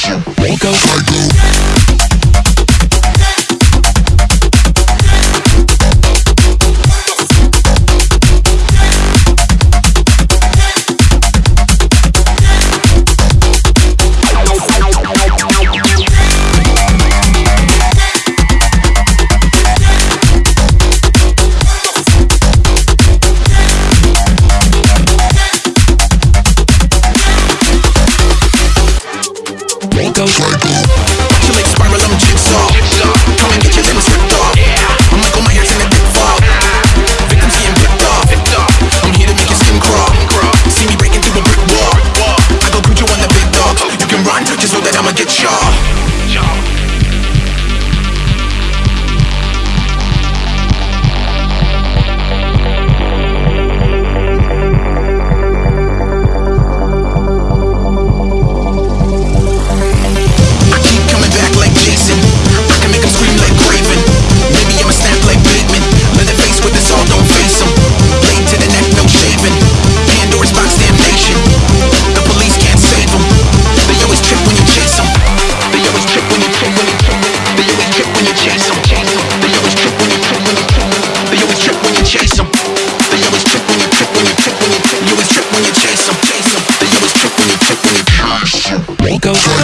Psycho. Psycho. y'all Rico.